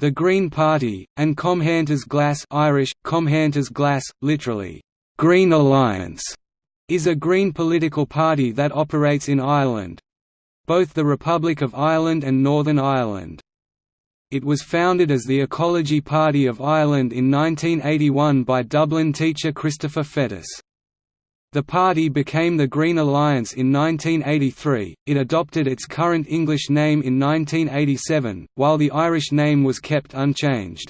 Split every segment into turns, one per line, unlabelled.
The Green Party, and Comhaontas Glas Irish, Comhaontas Glas, literally, Green Alliance, is a Green political party that operates in Ireland—both the Republic of Ireland and Northern Ireland. It was founded as the Ecology Party of Ireland in 1981 by Dublin teacher Christopher Fettes. The party became the Green Alliance in 1983, it adopted its current English name in 1987, while the Irish name was kept unchanged.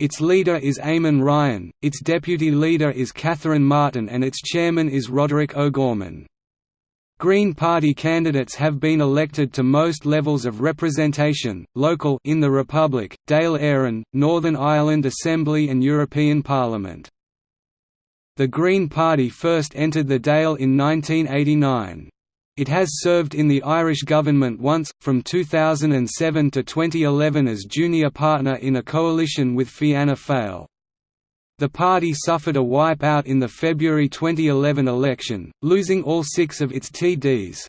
Its leader is Eamon Ryan, its deputy leader is Catherine Martin and its chairman is Roderick O'Gorman. Green Party candidates have been elected to most levels of representation, local in the Republic, Dáil Éireann, Northern Ireland Assembly and European Parliament. The Green Party first entered the Dáil in 1989. It has served in the Irish government once, from 2007 to 2011 as junior partner in a coalition with Fianna Fáil. The party suffered a wipeout in the February 2011 election, losing all six of its TDs.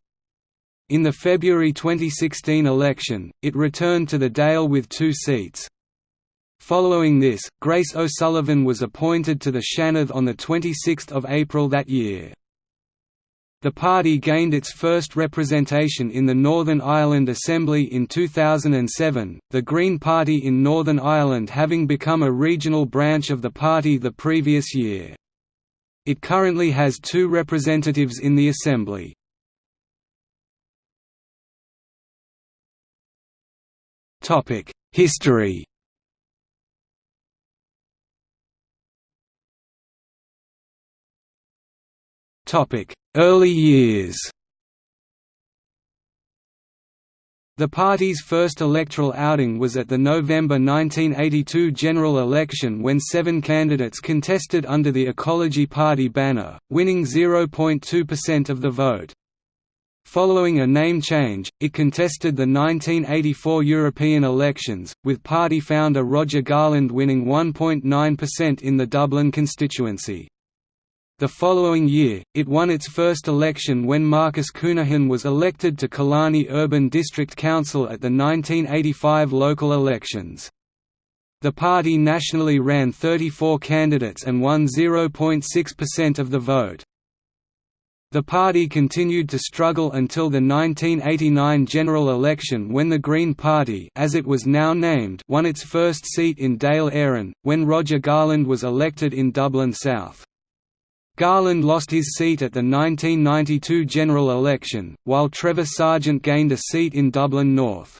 In the February 2016 election, it returned to the Dáil with two seats. Following this, Grace O'Sullivan was appointed to the Seanad on 26 April that year. The party gained its first representation in the Northern Ireland Assembly in 2007, the Green Party in Northern Ireland having become a regional branch of the party the previous year. It currently has two representatives in the Assembly. History Early years The party's first electoral outing was at the November 1982 general election when seven candidates contested under the Ecology Party banner, winning 0.2% of the vote. Following a name change, it contested the 1984 European elections, with party founder Roger Garland winning 1.9% in the Dublin constituency. The following year, it won its first election when Marcus Counihan was elected to Killarney Urban District Council at the 1985 local elections. The party nationally ran 34 candidates and won 0.6% of the vote. The party continued to struggle until the 1989 general election when the Green Party as it was now named won its first seat in Dáil Éireann, when Roger Garland was elected in Dublin South. Garland lost his seat at the 1992 general election, while Trevor Sargent gained a seat in Dublin North.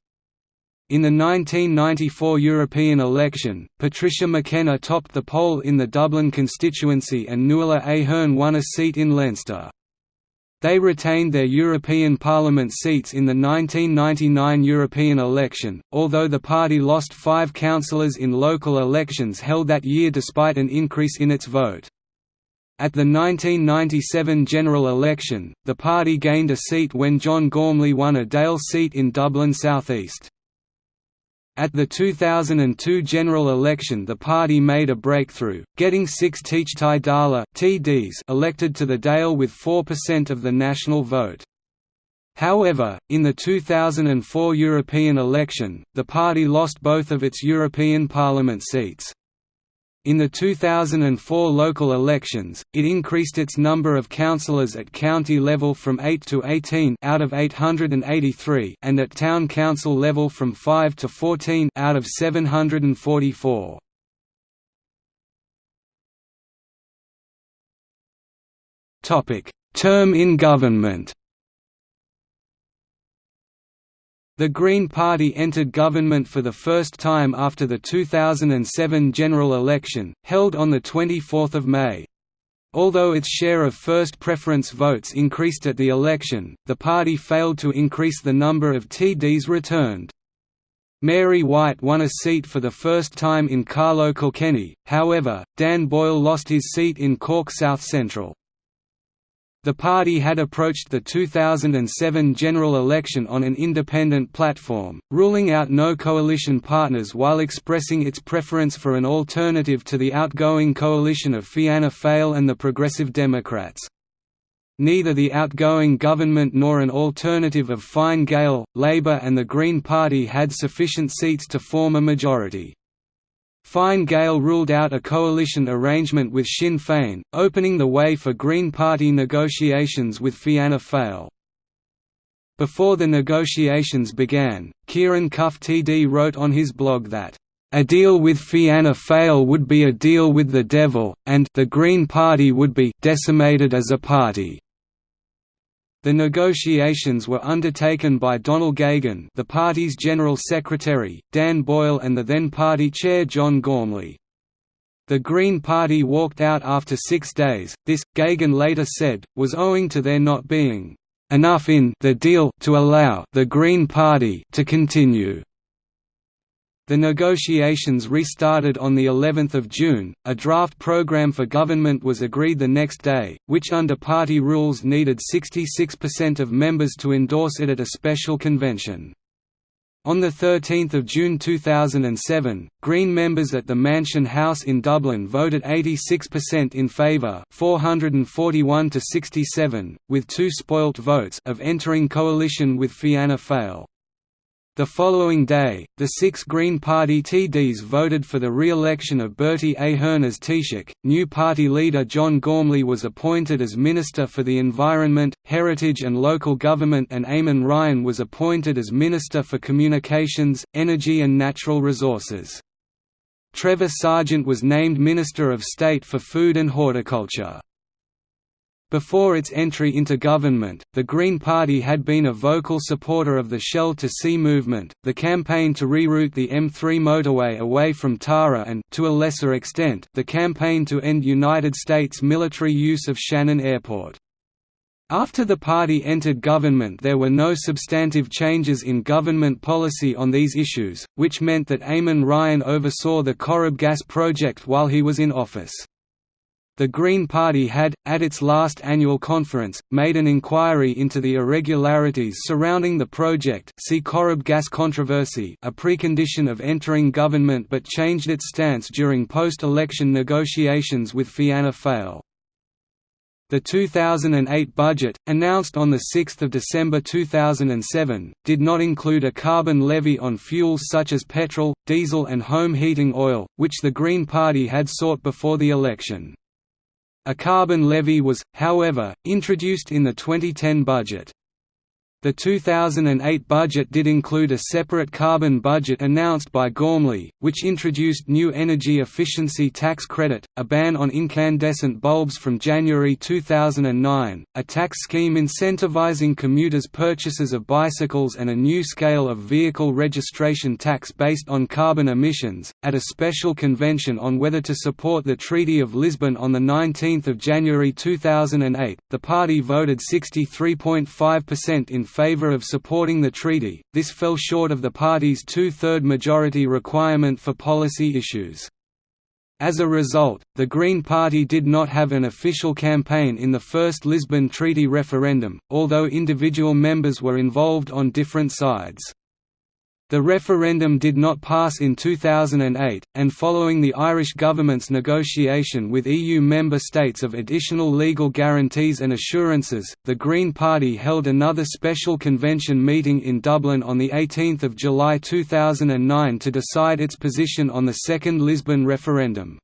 In the 1994 European election, Patricia McKenna topped the poll in the Dublin constituency and Nuala Ahern won a seat in Leinster. They retained their European Parliament seats in the 1999 European election, although the party lost five councillors in local elections held that year despite an increase in its vote. At the 1997 general election, the party gained a seat when John Gormley won a Dáil seat in Dublin South East. At the 2002 general election the party made a breakthrough, getting six Teachtaí Dála TDs elected to the Dáil with 4% of the national vote. However, in the 2004 European election, the party lost both of its European Parliament seats. In the 2004 local elections, it increased its number of councillors at county level from 8 to 18 out of 883 and at town council level from 5 to 14 out of 744. Topic: Term in government. The Green Party entered government for the first time after the 2007 general election, held on 24 May. Although its share of first preference votes increased at the election, the party failed to increase the number of TDs returned. Mary White won a seat for the first time in Carlow Kilkenny, however, Dan Boyle lost his seat in Cork South Central. The party had approached the 2007 general election on an independent platform, ruling out no coalition partners while expressing its preference for an alternative to the outgoing coalition of Fianna Fáil and the Progressive Democrats. Neither the outgoing government nor an alternative of Fine Gael, Labour and the Green Party had sufficient seats to form a majority. Fine Gael ruled out a coalition arrangement with Sinn Féin, opening the way for Green Party negotiations with Fianna Fáil. Before the negotiations began, Ciarán Cuffe TD wrote on his blog that, "...a deal with Fianna Fáil would be a deal with the devil, and the Green Party would be decimated as a party." The negotiations were undertaken by Donald Geoghegan the party's General Secretary, Dan Boyle and the then party chair John Gormley. The Green Party walked out after six days, this, Geoghegan later said, was owing to there not being enough in the deal to allow the Green Party to continue. The negotiations restarted on the 11th of June. A draft program for government was agreed the next day, which under party rules needed 66% of members to endorse it at a special convention. On 13 June 2007, Green members at the Mansion House in Dublin voted 86% in favour 441 to 67, with two spoilt votes of entering coalition with Fianna Fáil. The following day, the six Green Party TDs voted for the re-election of Bertie Ahern as Taoiseach. New party leader John Gormley was appointed as Minister for the Environment, Heritage and Local Government and Eamon Ryan was appointed as Minister for Communications, Energy and Natural Resources. Trevor Sargent was named Minister of State for Food and Horticulture. Before its entry into government, the Green Party had been a vocal supporter of the Shell to Sea movement, the campaign to reroute the M3 motorway away from Tara and to a lesser extent, the campaign to end United States military use of Shannon Airport. After the party entered government there were no substantive changes in government policy on these issues, which meant that Eamon Ryan oversaw the Corrib gas project while he was in office. The Green Party had, at its last annual conference, made an inquiry into the irregularities surrounding the project see Corrib gas controversy a precondition of entering government but changed its stance during post-election negotiations with Fianna Fáil. The 2008 budget, announced on 6 December 2007, did not include a carbon levy on fuels such as petrol, diesel and home heating oil, which the Green Party had sought before the election. A carbon levy was, however, introduced in the 2010 budget. The 2008 budget did include a separate carbon budget announced by Gormley, which introduced new energy efficiency tax credit, a ban on incandescent bulbs from January 2009, a tax scheme incentivizing commuters' purchases of bicycles and a new scale of vehicle registration tax based on carbon emissions. At a special convention on whether to support the Treaty of Lisbon on 19 January 2008, the party voted 63.5% in favour of supporting the treaty, this fell short of the party's two-third majority requirement for policy issues. As a result, the Green Party did not have an official campaign in the first Lisbon Treaty referendum, although individual members were involved on different sides. The referendum did not pass in 2008, and following the Irish government's negotiation with EU member states of additional legal guarantees and assurances, the Green Party held another special convention meeting in Dublin on 18 July 2009 to decide its position on the second Lisbon referendum.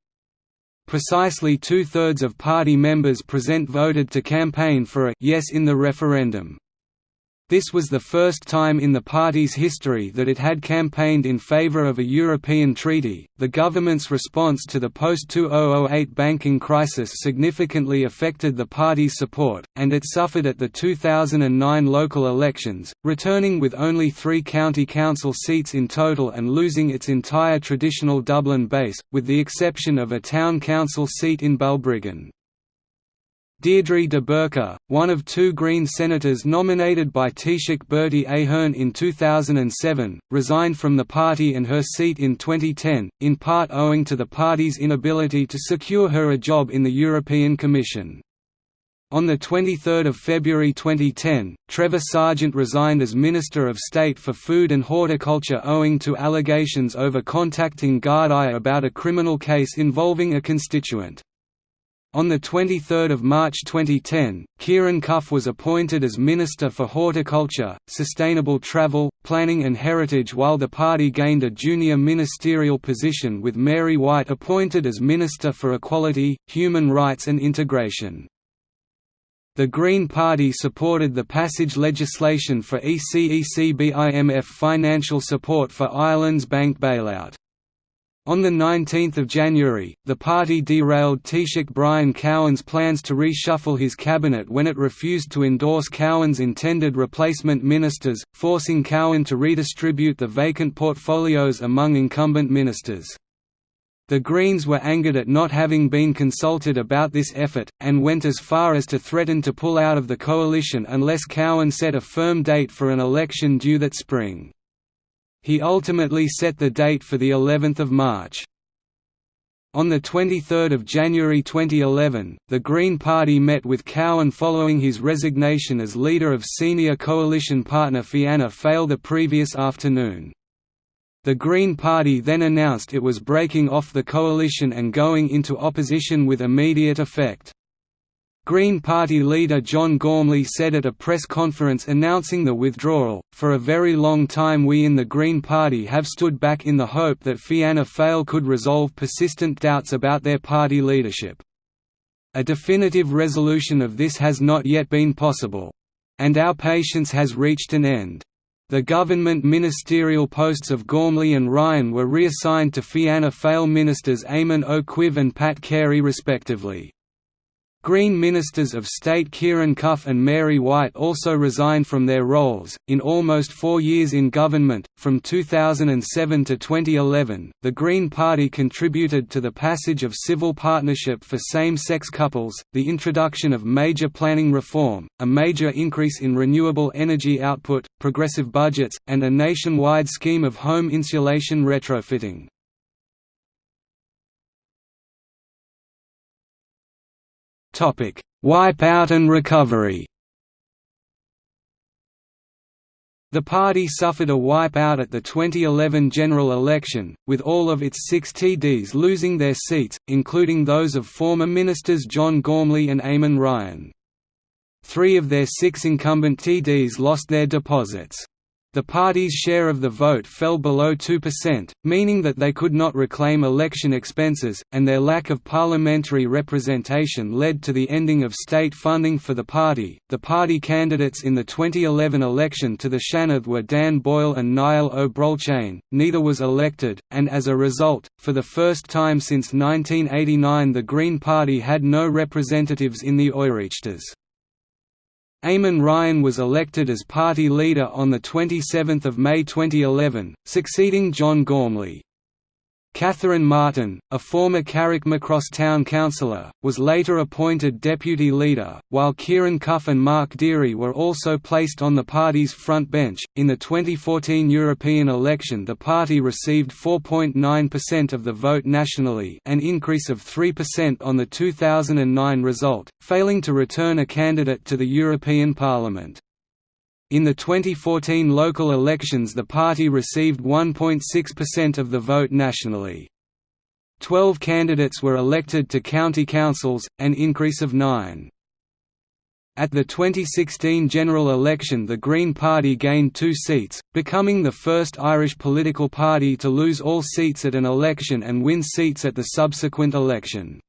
Precisely two-thirds of party members present voted to campaign for a «yes» in the referendum. This was the first time in the party's history that it had campaigned in favor of a European treaty. The government's response to the post 2008 banking crisis significantly affected the party's support, and it suffered at the 2009 local elections, returning with only three county council seats in total and losing its entire traditional Dublin base, with the exception of a town council seat in Balbriggan. Deirdre de Burca, one of two Green senators nominated by Taoiseach Bertie Ahern in 2007, resigned from the party and her seat in 2010, in part owing to the party's inability to secure her a job in the European Commission. On 23 February 2010, Trevor Sargent resigned as Minister of State for Food and Horticulture owing to allegations over contacting Gardaí about a criminal case involving a constituent. On 23 March 2010, Ciarán Cuffe was appointed as Minister for Horticulture, Sustainable Travel, Planning and Heritage while the party gained a junior ministerial position with Mary White appointed as Minister for Equality, Human Rights and Integration. The Green Party supported the passage legislation for ECECBIMF financial support for Ireland's bank bailout. On 19 January, the party derailed Taoiseach Brian Cowen's plans to reshuffle his cabinet when it refused to endorse Cowen's intended replacement ministers, forcing Cowen to redistribute the vacant portfolios among incumbent ministers. The Greens were angered at not having been consulted about this effort, and went as far as to threaten to pull out of the coalition unless Cowen set a firm date for an election due that spring. He ultimately set the date for the 11th of March. On 23 January 2011, the Green Party met with Cowen following his resignation as leader of senior coalition partner Fianna Fáil the previous afternoon. The Green Party then announced it was breaking off the coalition and going into opposition with immediate effect. Green Party leader John Gormley said at a press conference announcing the withdrawal, For a very long time we in the Green Party have stood back in the hope that Fianna Fáil could resolve persistent doubts about their party leadership. A definitive resolution of this has not yet been possible. And our patience has reached an end. The government ministerial posts of Gormley and Ryan were reassigned to Fianna Fáil ministers Eamon Ó and Pat Carey respectively. Green Ministers of State Ciarán Cuffe and Mary White also resigned from their roles. In almost four years in government, from 2007 to 2011, the Green Party contributed to the passage of civil partnership for same sex couples, the introduction of major planning reform, a major increase in renewable energy output, progressive budgets, and a nationwide scheme of home insulation retrofitting. Wipeout and recovery The party suffered a wipeout at the 2011 general election, with all of its six TDs losing their seats, including those of former ministers John Gormley and Eamon Ryan. Three of their six incumbent TDs lost their deposits. The party's share of the vote fell below 2%, meaning that they could not reclaim election expenses, and their lack of parliamentary representation led to the ending of state funding for the party. The party candidates in the 2011 election to the Seanad were Dan Boyle and Niall Ó Brolcháin, neither was elected, and as a result, for the first time since 1989 the Green Party had no representatives in the Oireachtas. Eamon Ryan was elected as party leader on 27 May 2011, succeeding John Gormley. Catherine Martin, a former Carrickmacross town councillor, was later appointed deputy leader, while Ciarán Cuffe and Mark Dearey were also placed on the party's front bench. In the 2014 European election, the party received 4.9% of the vote nationally, an increase of 3% on the 2009 result, failing to return a candidate to the European Parliament. In the 2014 local elections the party received 1.6% of the vote nationally. Twelve candidates were elected to county councils, an increase of nine. At the 2016 general election the Green Party gained two seats, becoming the first Irish political party to lose all seats at an election and win seats at the subsequent election.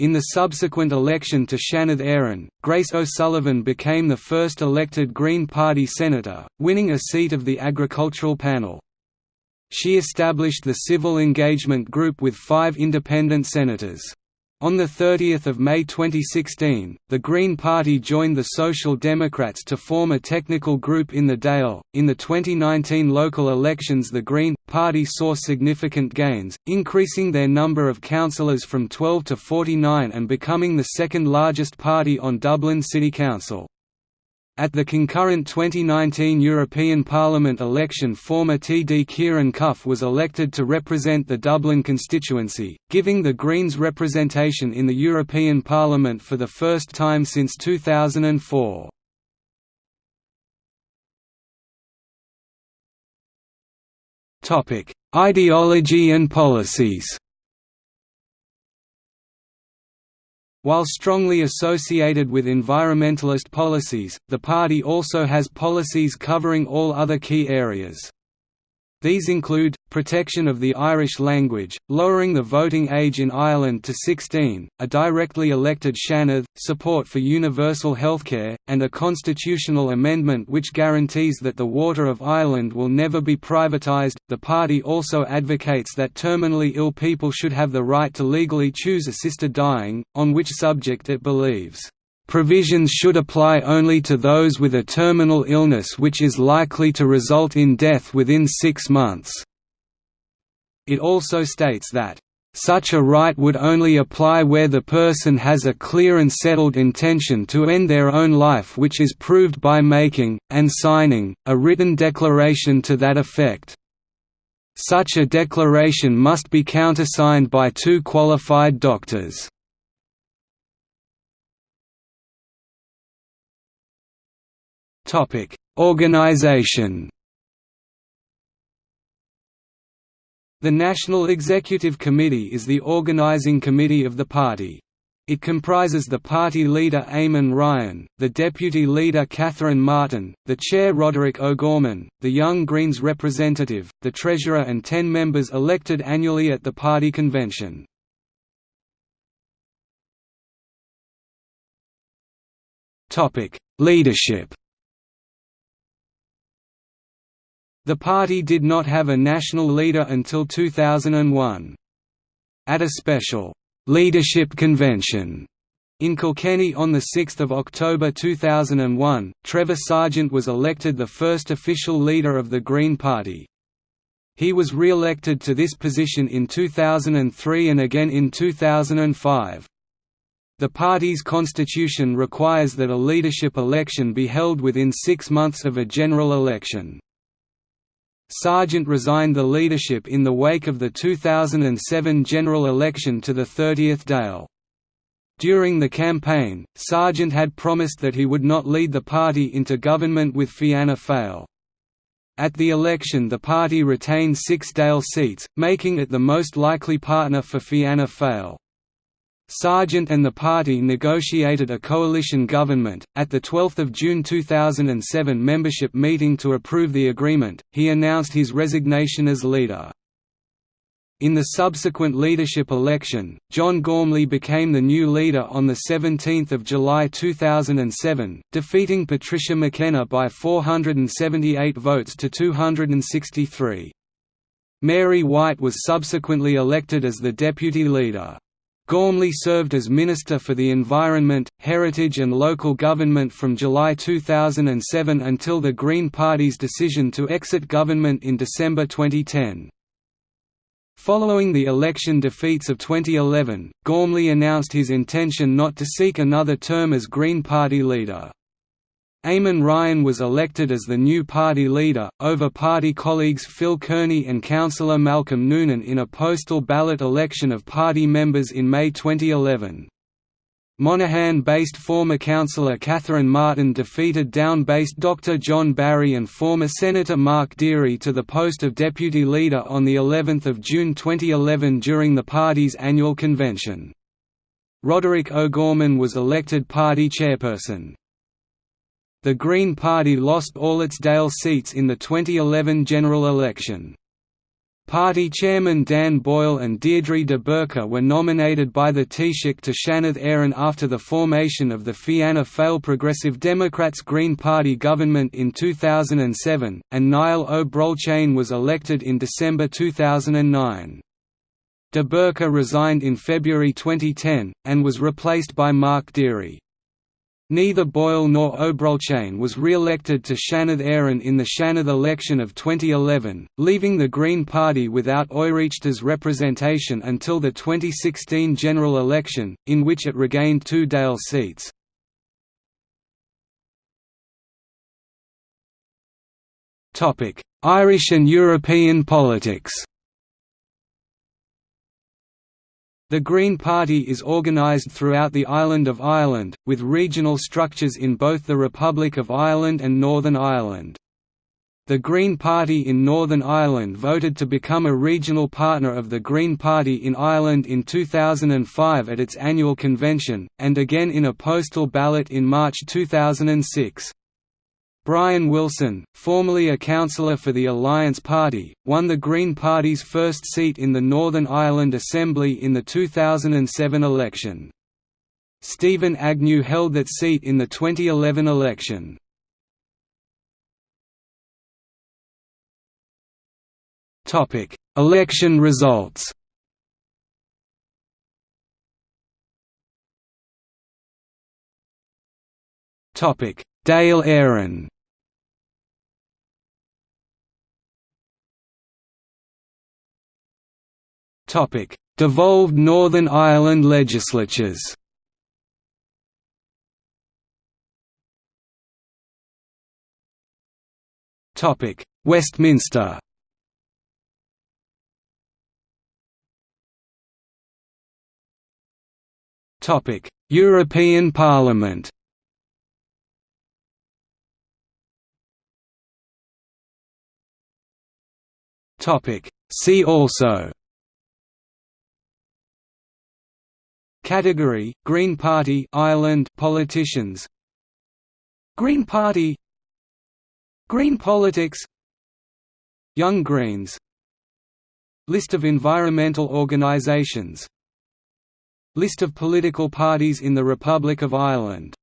In the subsequent election to Seanad Éireann, Grace O'Sullivan became the first elected Green Party senator, winning a seat of the agricultural panel. She established the Civil Engagement Group with five independent senators. On 30 May 2016, the Green Party joined the Social Democrats to form a technical group in the Dáil. In the 2019 local elections, the Green Party saw significant gains, increasing their number of councillors from 12 to 49 and becoming the second largest party on Dublin City Council. At the concurrent 2019 European Parliament election former TD Ciarán Cuffe was elected to represent the Dublin constituency, giving the Greens representation in the European Parliament for the first time since 2004. Ideology and policies While strongly associated with environmentalist policies, the party also has policies covering all other key areas. These include, protection of the Irish language, lowering the voting age in Ireland to 16, a directly elected Seanad, support for universal healthcare, and a constitutional amendment which guarantees that the water of Ireland will never be privatised. The party also advocates that terminally ill people should have the right to legally choose assisted dying, on which subject it believes Provisions should apply only to those with a terminal illness which is likely to result in death within six months. It also states that, "...such a right would only apply where the person has a clear and settled intention to end their own life which is proved by making, and signing, a written declaration to that effect." Such a declaration must be countersigned by two qualified doctors. Topic: Organization. The National Executive Committee is the organizing committee of the party. It comprises the party leader Eamon Ryan, the deputy leader Catherine Martin, the chair Roderick O'Gorman, the Young Greens representative, the treasurer and ten members elected annually at the party convention. Leadership The party did not have a national leader until 2001. At a special «leadership convention» in Kilkenny on 6 October 2001, Trevor Sargent was elected the first official leader of the Green Party. He was re-elected to this position in 2003 and again in 2005. The party's constitution requires that a leadership election be held within six months of a general election. Sargent resigned the leadership in the wake of the 2007 general election to the 30th Dáil. During the campaign, Sargent had promised that he would not lead the party into government with Fianna Fáil. At the election the party retained six Dáil seats, making it the most likely partner for Fianna Fáil. Sargent and the party negotiated a coalition government. At the 12th of June 2007 membership meeting to approve the agreement, he announced his resignation as leader. In the subsequent leadership election, John Gormley became the new leader on 17 July 2007, defeating Patricia McKenna by 478 votes to 263. Mary White was subsequently elected as the deputy leader. Gormley served as Minister for the Environment, Heritage and Local Government from July 2007 until the Green Party's decision to exit government in December 2010. Following the election defeats of 2011, Gormley announced his intention not to seek another term as Green Party leader. Eamon Ryan was elected as the new party leader, over party colleagues Phil Kearney and councillor Malcolm Noonan in a postal ballot election of party members in May 2011. Monaghan-based former councillor Catherine Martin defeated Down-based Dr John Barry and former Senator Mark Dearey to the post of deputy leader on of June 2011 during the party's annual convention. Roderick O'Gorman was elected party chairperson. The Green Party lost all its Dáil seats in the 2011 general election. Party chairman Dan Boyle and Deirdre de Burca were nominated by the Taoiseach to Seanad Éireann after the formation of the Fianna Fáil Progressive Democrats Green Party government in 2007, and Niall Ó Brolcháin was elected in December 2009. De Burca resigned in February 2010, and was replaced by Mark Dearey. Neither Boyle nor Ó Brolcháin was re-elected to Seanad Éireann in the Seanad election of 2011, leaving the Green Party without Oireachtas representation until the 2016 general election, in which it regained two Dáil seats. Irish and European politics The Green Party is organised throughout the island of Ireland, with regional structures in both the Republic of Ireland and Northern Ireland. The Green Party in Northern Ireland voted to become a regional partner of the Green Party in Ireland in 2005 at its annual convention, and again in a postal ballot in March 2006. Brian Wilson, formerly a councillor for the Alliance Party, won the Green Party's first seat in the Northern Ireland Assembly in the 2007 election. Steven Agnew held that seat in the 2011 election. Election results. Topic: Dáil Devolved Northern Ireland legislatures. Topic: Westminster. Topic: European Parliament. Topic: See also. Category: Green Party Ireland politicians. Green Party. Green politics. Young Greens. List of environmental organisations List of political parties in the Republic of Ireland